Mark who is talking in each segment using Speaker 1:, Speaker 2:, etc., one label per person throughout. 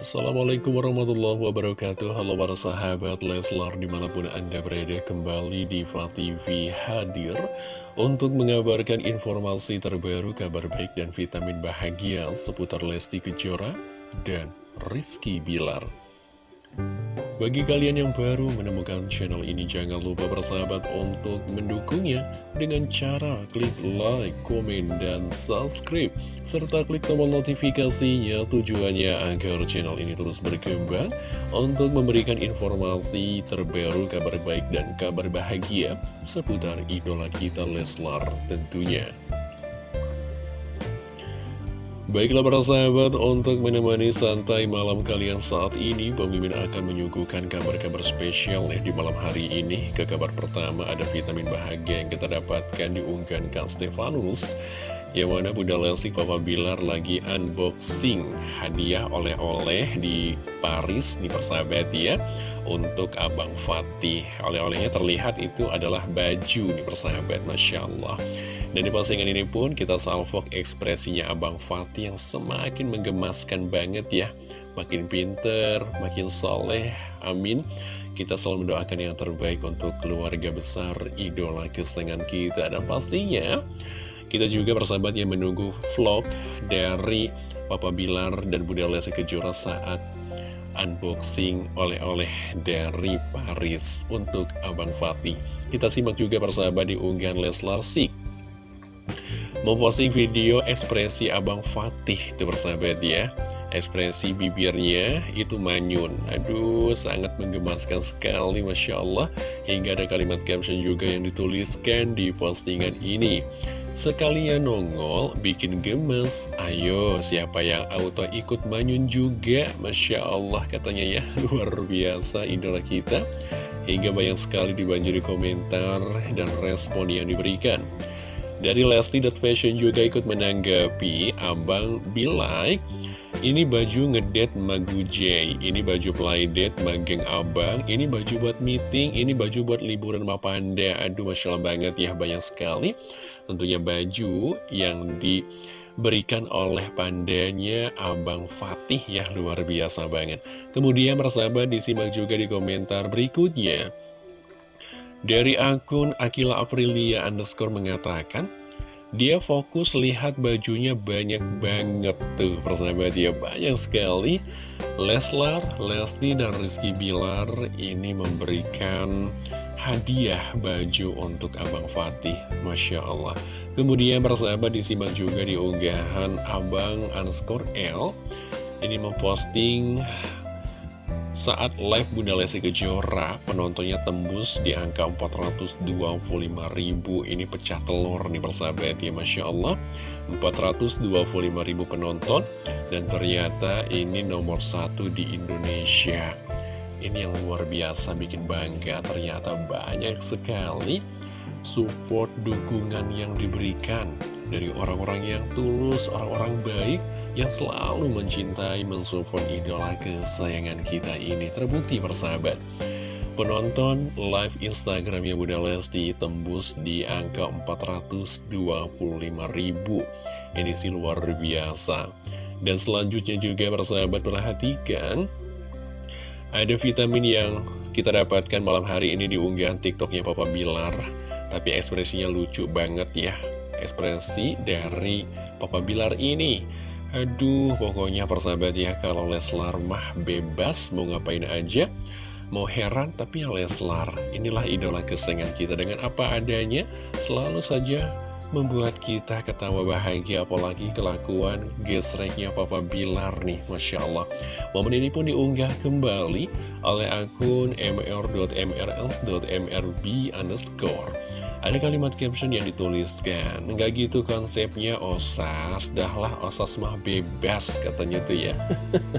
Speaker 1: Assalamualaikum warahmatullahi wabarakatuh. Halo para sahabat Leslar di mana pun anda berada kembali di TV hadir Untuk mengabarkan informasi terbaru kabar baik dan vitamin bahagia seputar Lesti Kejora dan Rizky Bilar bagi kalian yang baru menemukan channel ini, jangan lupa bersahabat untuk mendukungnya dengan cara klik like, komen, dan subscribe. Serta klik tombol notifikasinya tujuannya agar channel ini terus berkembang untuk memberikan informasi terbaru, kabar baik, dan kabar bahagia seputar idola kita Leslar tentunya. Baiklah para sahabat, untuk menemani santai malam kalian saat ini, Pemimpin akan menyuguhkan kabar-kabar spesial ya di malam hari ini. Ke kabar pertama ada vitamin bahagia yang kita dapatkan di unggahan Kang Stefanus. Yang mana Bunda Lesti Papa Bilar lagi unboxing hadiah oleh-oleh di Paris, di persahabat ya. Untuk Abang Fatih. Oleh-olehnya terlihat itu adalah baju di persahabat, Masya Allah. Dan di postingan ini pun kita salvok ekspresinya Abang Fatih yang semakin menggemaskan banget ya. Makin pinter, makin soleh, amin. Kita selalu mendoakan yang terbaik untuk keluarga besar idola kesenangan kita. Dan pastinya kita juga bersahabat yang menunggu vlog dari Papa Bilar dan Bunda Lesti Kejora saat unboxing oleh-oleh dari Paris untuk Abang Fatih. Kita simak juga persahabat di unggahan Leslar Sik memposting video ekspresi Abang Fatih itu bersahabat ya. Ekspresi bibirnya itu manyun. Aduh sangat menggemaskan sekali Masya Allah. Hingga ada kalimat caption juga yang dituliskan di postingan ini. Sekalinya nongol bikin gemes. Ayo siapa yang auto ikut manyun juga? Masya Allah katanya ya. Luar biasa idola kita. Hingga banyak sekali dibanjiri komentar dan respon yang diberikan dari Lesti.Fashion juga ikut menanggapi Abang Bilai Ini baju ngedet Magu Ini baju playdate Mageng Abang. Ini baju buat meeting. Ini baju buat liburan sama Panda. Aduh Masya Allah banget ya banyak sekali. Tentunya baju yang diberikan oleh pandanya Abang Fatih ya luar biasa banget. Kemudian persahabat disimak juga di komentar berikutnya dari akun Akila Aprilia underscore mengatakan, dia fokus lihat bajunya banyak banget tuh. Persahabat ya banyak sekali. Leslar, Lesti, dan Rizky Bilar ini memberikan hadiah baju untuk Abang Fatih. Masya Allah. Kemudian persahabat disimak juga di unggahan Abang underscore L. Ini memposting saat live Bunda Lesti Kejora, penontonnya tembus di angka 425 ribu. Ini pecah telur nih persahabat ya, Masya Allah. 425 ribu penonton, dan ternyata ini nomor satu di Indonesia. Ini yang luar biasa, bikin bangga. Ternyata banyak sekali support dukungan yang diberikan dari orang-orang yang tulus, orang-orang baik yang selalu mencintai, mensupport idola kesayangan kita ini. Terbukti persahabat. Penonton live Instagramnya Bunda Lesti tembus di angka 425 ribu. Ini sih luar biasa. Dan selanjutnya juga persahabat perhatikan ada vitamin yang kita dapatkan malam hari ini di unggahan TikToknya Papa Bilar. Tapi ekspresinya lucu banget ya ekspresi dari Papa Bilar ini Aduh, pokoknya persahabat ya, kalau Leslar mah bebas mau ngapain aja, mau heran, tapi ya Leslar, inilah idola kesengan kita. Dengan apa adanya, selalu saja membuat kita ketawa bahagia. Apalagi kelakuan gesreknya Papa Bilar nih Masya Allah. Momen ini pun diunggah kembali oleh akun mr.mrls.mrb underscore ada kalimat caption yang dituliskan Enggak gitu konsepnya osas. Dahlah osas mah bebas katanya tuh ya.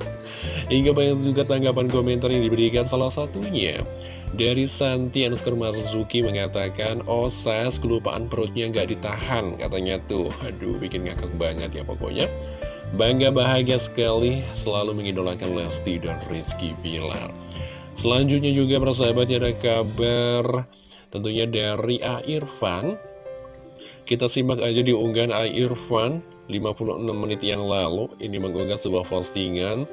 Speaker 1: Hingga banyak juga tanggapan komentar yang diberikan salah satunya. Dari Santi Anuskar Marzuki mengatakan Osas kelupaan perutnya nggak ditahan katanya tuh. Aduh bikin ngakak banget ya pokoknya. Bangga bahagia sekali selalu mengidolakan Lesti dan Rizky Pilar Selanjutnya juga persahabatnya ada kabar Tentunya dari A. Irfan. Kita simak aja di unggahan A. Irfan 56 menit yang lalu. Ini mengunggah sebuah postingan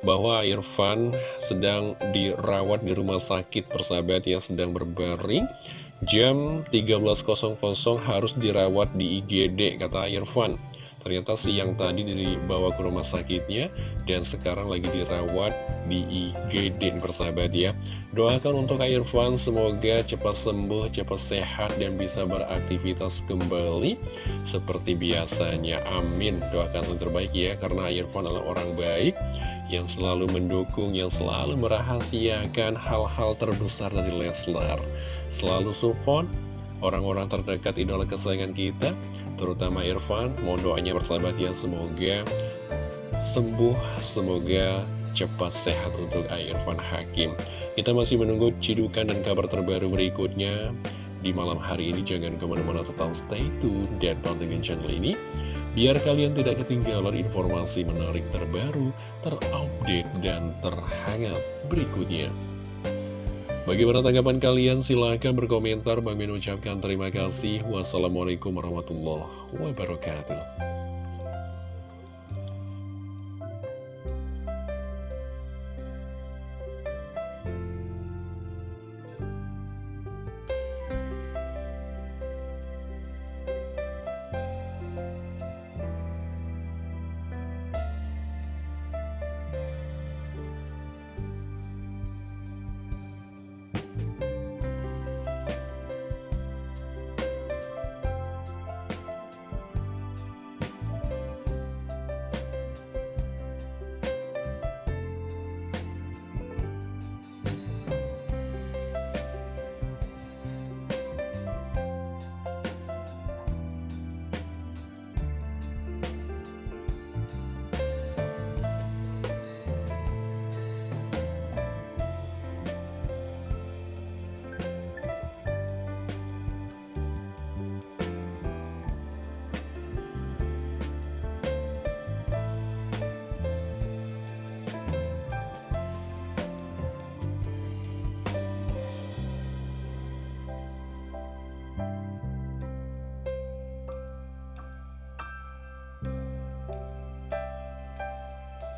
Speaker 1: bahwa Irfan sedang dirawat di rumah sakit persahabat yang sedang berbaring. Jam 13.00 harus dirawat di IGD kata Irfan Ternyata siang tadi dibawa ke rumah sakitnya dan sekarang lagi dirawat di IGD persahabat ya. Doakan untuk Irfan semoga cepat sembuh, cepat sehat dan bisa beraktivitas kembali seperti biasanya. Amin. Doakan yang terbaik ya karena Irfan adalah orang baik yang selalu mendukung, yang selalu merahasiakan hal-hal terbesar dari Leslar. Selalu support orang-orang terdekat idola kesayangan kita, terutama Irfan. Mohon doanya bersahabat ya, semoga sembuh, semoga cepat sehat untuk Irfan Hakim. Kita masih menunggu cidukan dan kabar terbaru berikutnya di malam hari ini. Jangan ke mana-mana tetap stay tune dan pantengin channel ini. Biar kalian tidak ketinggalan informasi menarik terbaru, terupdate, dan terhangat berikutnya. Bagaimana tanggapan kalian? Silahkan berkomentar. Bang Min ucapkan terima kasih. Wassalamualaikum warahmatullahi wabarakatuh.